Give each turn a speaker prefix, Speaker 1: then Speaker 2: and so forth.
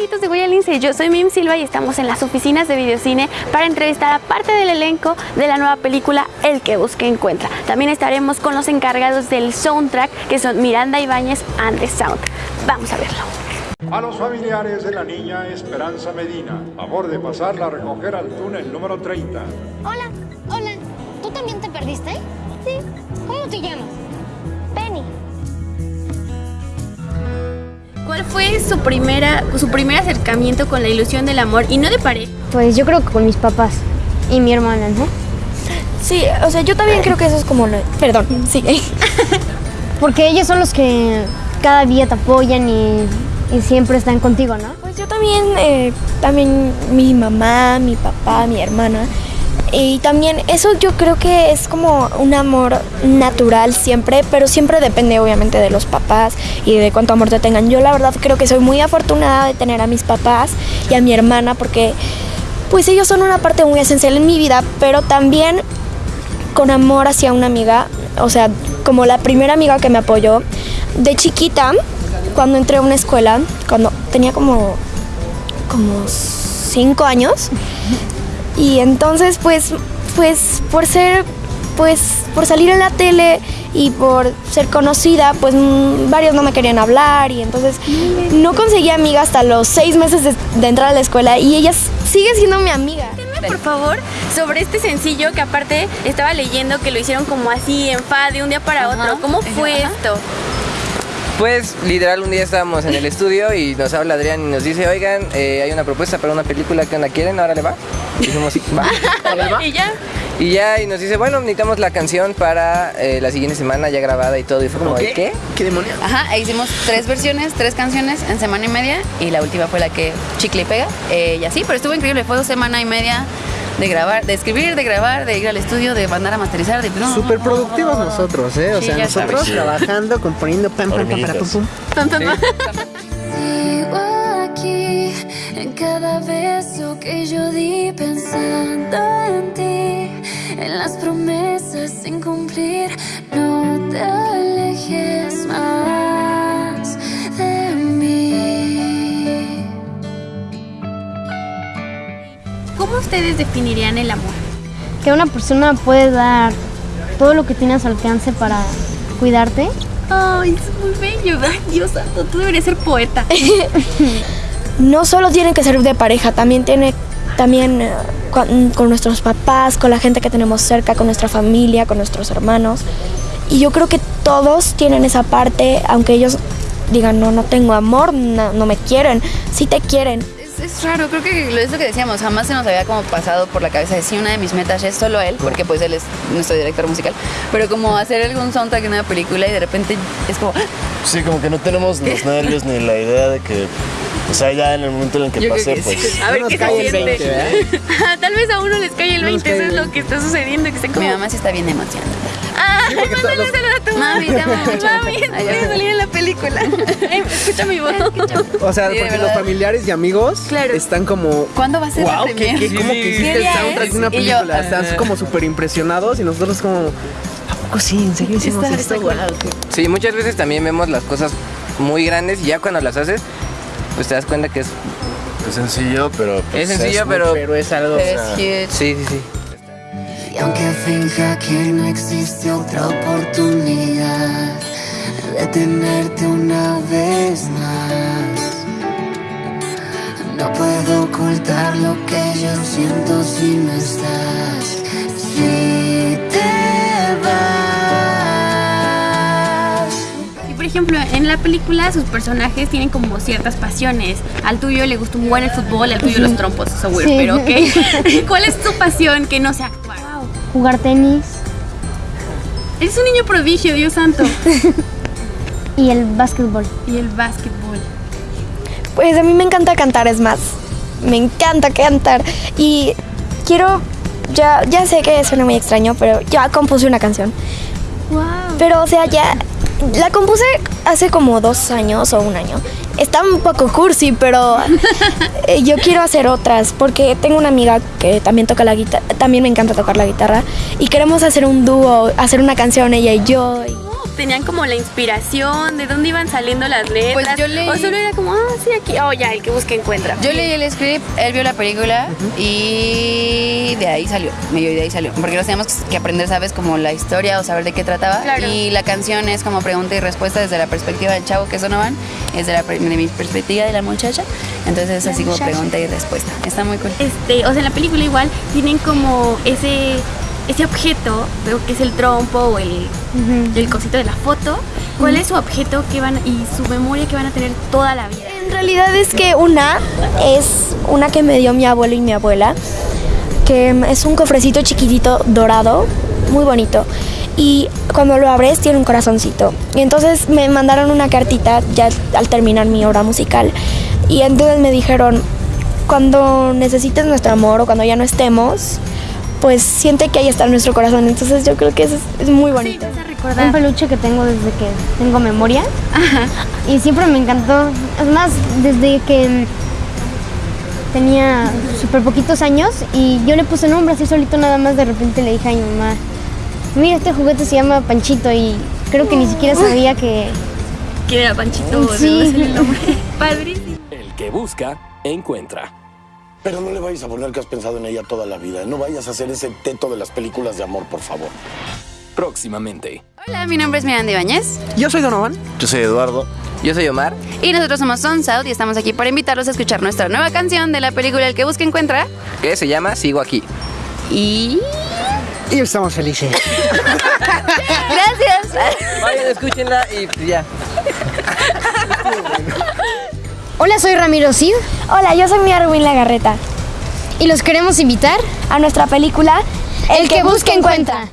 Speaker 1: amiguitos de Goya Lince, yo soy Mim Silva y estamos en las oficinas de Videocine para entrevistar a parte del elenco de la nueva película El que busque encuentra. También estaremos con los encargados del soundtrack que son Miranda Ibáñez and the Sound. Vamos a verlo.
Speaker 2: A los familiares de la niña Esperanza Medina, favor de pasarla a recoger al túnel número 30.
Speaker 3: Hola,
Speaker 1: ¿Cuál fue su, primera, su primer acercamiento con la ilusión del amor y no de pareja?
Speaker 4: Pues yo creo que con mis papás y mi hermana, ¿no?
Speaker 5: Sí, o sea, yo también creo que eso es como... lo- Perdón, sigue.
Speaker 4: Porque ellos son los que cada día te apoyan y, y siempre están contigo, ¿no?
Speaker 5: Pues yo también, eh, también mi mamá, mi papá, mi hermana. Y también eso yo creo que es como un amor natural siempre, pero siempre depende obviamente de los papás y de cuánto amor te tengan. Yo la verdad creo que soy muy afortunada de tener a mis papás y a mi hermana porque pues ellos son una parte muy esencial en mi vida, pero también con amor hacia una amiga, o sea, como la primera amiga que me apoyó de chiquita, cuando entré a una escuela, cuando tenía como, como cinco años, y entonces pues, pues por ser, pues por salir en la tele y por ser conocida, pues mm, varios no me querían hablar y entonces no conseguí amiga hasta los seis meses de, de entrar a la escuela y ella sigue siendo mi amiga.
Speaker 1: Por favor, sobre este sencillo que aparte estaba leyendo que lo hicieron como así en fa de un día para otro. ¿Cómo fue esto?
Speaker 6: Pues literal un día estábamos en el estudio y nos habla Adrián y nos dice, oigan, eh, hay una propuesta para una película que la quieren, ahora le va. Y dijimos, va.
Speaker 1: y ya.
Speaker 6: Y ya, y nos dice, bueno, necesitamos la canción para eh, la siguiente semana ya grabada y todo. Y fue como, ¿de qué?
Speaker 7: ¿Qué demonios? Ajá, e hicimos tres versiones, tres canciones en semana y media y la última fue la que chicle y pega. Eh, y así, pero estuvo increíble, fue dos semana y media de grabar, de escribir, de grabar, de ir al estudio, de mandar a masterizar, de no,
Speaker 8: Súper productivos nosotros, ¿eh? O
Speaker 7: Sí,
Speaker 8: sea, nosotros
Speaker 7: sabes.
Speaker 8: trabajando, componiendo, pam, pam, pam, para, pum, pum.
Speaker 9: Sigo aquí en cada beso que yo di pensando en ti, en las promesas sin cumplir. No te alejes más de mí.
Speaker 1: ¿Cómo ustedes definirían el amor?
Speaker 4: Que una persona puede dar todo lo que tiene a su alcance para cuidarte.
Speaker 1: Ay, es muy bello. Ay, Dios santo, tú deberías ser poeta.
Speaker 5: no solo tiene que ser de pareja, también tiene también eh, con, con nuestros papás, con la gente que tenemos cerca, con nuestra familia, con nuestros hermanos. Y yo creo que todos tienen esa parte, aunque ellos digan, no, no tengo amor, no, no me quieren, sí te quieren.
Speaker 7: Es, es raro, creo que lo- es lo que decíamos, jamás se nos había como pasado por la cabeza de sí, una de mis metas es solo él, porque pues él es nuestro director musical, pero como hacer algún soundtrack en una película y de repente es como, ¡ah!
Speaker 10: Sí, como que no tenemos los nervios ni la idea de que, o sea, ya en el momento en el que
Speaker 7: Yo
Speaker 10: pase,
Speaker 7: que sí.
Speaker 10: pues...
Speaker 1: A ver qué se
Speaker 8: cae el
Speaker 1: siente.
Speaker 8: 20, ¿eh?
Speaker 1: Tal vez a uno les cae el
Speaker 8: No nos
Speaker 1: 20, eso es lo que está sucediendo, que
Speaker 7: mi mamá sí está bien emocionada.
Speaker 1: Ay,
Speaker 8: porque
Speaker 1: mándale un saludo a tu
Speaker 7: Mami.
Speaker 1: Mami,
Speaker 7: Ay,
Speaker 1: voy a
Speaker 7: ya.
Speaker 1: salir en la película. Ay, Escucha mi voz.
Speaker 8: O sea,
Speaker 7: Sí,
Speaker 8: porque los familiares y amigos
Speaker 1: Claro.
Speaker 8: están como...
Speaker 7: ¿Cuándo va a ser la
Speaker 8: Wow, ¿qué,
Speaker 7: premier?
Speaker 8: qué, ¿cómo que hiciste
Speaker 7: ¿Qué
Speaker 8: el soundtrack
Speaker 7: es?
Speaker 8: de una
Speaker 7: Y yo,
Speaker 8: película? Están
Speaker 7: ah.
Speaker 8: como súper impresionados y nosotros como... ¿A poco sí? ¿En serio hicimos
Speaker 7: Está-
Speaker 8: esto? Wow, qué-
Speaker 6: Sí, muchas veces también vemos las cosas muy grandes y ya cuando las haces, pues te das cuenta que es...
Speaker 10: Es sencillo, pero... pues,
Speaker 6: Es sencillo,
Speaker 10: muy-
Speaker 6: pero-
Speaker 8: Pero es algo...
Speaker 7: Pero es huge.
Speaker 6: Sí, sí, sí.
Speaker 9: Y aunque finja que no existe otra oportunidad de tenerte una vez más, no puedo ocultar lo que yo siento si no estás.
Speaker 1: Ejemplo, en la película sus personajes tienen como ciertas pasiones. Al tuyo le gusta un buen el fútbol, al tuyo los trompos, so weird,
Speaker 4: Sí.
Speaker 1: pero ok. ¿Cuál es tu pasión que no sea actuar?
Speaker 4: Jugar tenis
Speaker 1: Eres un niño prodigio, Dios santo.
Speaker 4: y el básquetbol.
Speaker 1: Y el básquetbol.
Speaker 5: Pues a mí me encanta cantar, es más, me encanta cantar. Y quiero, ya, ya sé que suena muy extraño, pero ya compuse una canción.
Speaker 1: Wow.
Speaker 5: Pero, o sea, ya la compuse hace como dos años o un año. Está un poco cursi, pero eh, yo quiero hacer otras porque tengo una amiga que también toca la guitarra, también me encanta tocar la guitarra y queremos hacer un dúo, hacer una canción ella y yo. y-
Speaker 1: tenían como la inspiración? ¿De dónde iban saliendo las letras?
Speaker 7: Pues yo leí-
Speaker 1: O solo era como, ah, sí, aquí, oh, ya, el que busca encuentra.
Speaker 7: Yo leí el script, él vio la película y de ahí salió, medio de ahí salió. Porque nos teníamos que aprender, ¿sabes? Como la historia o saber de qué trataba.
Speaker 1: Claro.
Speaker 7: Y la canción es como pregunta y respuesta desde la perspectiva del chavo, que es Donovan, es de, la, de mi perspectiva de la muchacha. Entonces es así como pregunta y respuesta. Está muy cool.
Speaker 1: Este, o sea, en la película igual tienen como ese ese objeto, veo que es el trompo o el, el cosito de la foto. ¿Cuál es su objeto que van y su memoria que van a tener toda la vida?
Speaker 5: En realidad es que una es una que me dio mi abuelo y mi abuela, que es un cofrecito chiquitito dorado, muy bonito. Y cuando lo abres tiene un corazoncito. Y entonces me mandaron una cartita ya al terminar mi obra musical. Y entonces me dijeron, cuando necesites nuestro amor o cuando ya no estemos, pues siente que ahí está nuestro corazón. Entonces yo creo que eso es, es muy bonito.
Speaker 4: Un peluche que tengo desde que tengo memoria. Y siempre me encantó. Es más, desde que tenía súper poquitos años y yo le puse nombre así solito nada más. De repente le dije a mi mamá, mira, este juguete se llama Panchito y creo que ni siquiera sabía que...
Speaker 1: Que era Panchito,
Speaker 4: Sí.
Speaker 1: el nombre. Padrísimo.
Speaker 11: El que busca, encuentra.
Speaker 12: Pero no le vayas a poner que has pensado en ella toda la vida. No vayas a hacer ese teto de las películas de amor, por favor.
Speaker 11: Próximamente.
Speaker 7: Hola, mi nombre es Miranda Ibáñez
Speaker 8: Yo soy Donovan.
Speaker 10: Yo soy Eduardo.
Speaker 6: Yo soy Omar.
Speaker 7: y nosotros somos Sun South y estamos aquí para invitarlos a escuchar nuestra nueva canción de la película El que busca encuentra.
Speaker 6: Que se llama Sigo aquí.
Speaker 7: Y.
Speaker 8: Y estamos felices.
Speaker 7: ¡Gracias!
Speaker 6: Vayan, escúchenla y ya.
Speaker 4: Hola, soy Ramiro Cid
Speaker 5: Hola, yo soy Mia Rubín Lagarreta.
Speaker 4: y los queremos invitar
Speaker 5: A nuestra película
Speaker 4: El que busca encuentra.